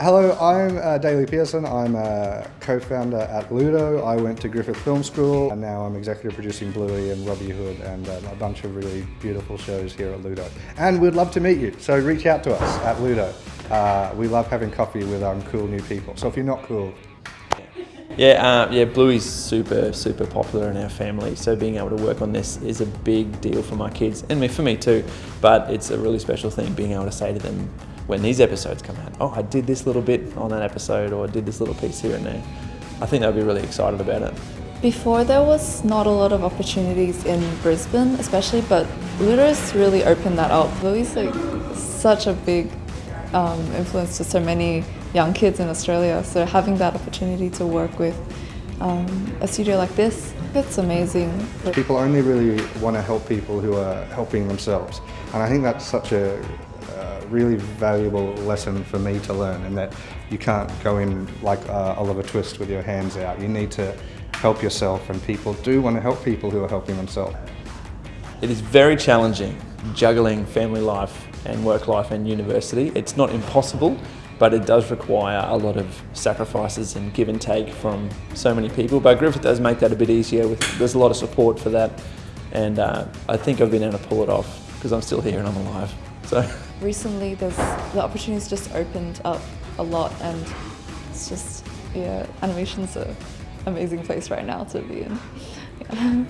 Hello, I'm uh, Daley Pearson. I'm a co-founder at Ludo. I went to Griffith Film School and now I'm executive producing Bluey and Robbie Hood and um, a bunch of really beautiful shows here at Ludo. And we'd love to meet you, so reach out to us at Ludo. Uh, we love having coffee with um, cool new people. So if you're not cool, Yeah, uh, yeah, Bluey's super, super popular in our family. So being able to work on this is a big deal for my kids and me, for me too. But it's a really special thing being able to say to them when these episodes come out, oh, I did this little bit on that episode, or I did this little piece here and there. I think they'll be really excited about it. Before there was not a lot of opportunities in Brisbane, especially, but Ludo's really opened that up. Bluey's like such a big um, influence to so many young kids in Australia. So having that opportunity to work with um, a studio like this, it's amazing. people only really want to help people who are helping themselves. And I think that's such a really valuable lesson for me to learn and that you can't go in like uh, Oliver Twist with your hands out. You need to help yourself and people do want to help people who are helping themselves. It is very challenging juggling family life and work life and university. It's not impossible, but it does require a lot of sacrifices and give and take from so many people. But Griffith does make that a bit easier. With, there's a lot of support for that, and uh, I think I've been able to pull it off because I'm still here and I'm alive. So. Recently, there's the opportunities just opened up a lot, and it's just yeah, animation's an amazing place right now to be in. Yeah.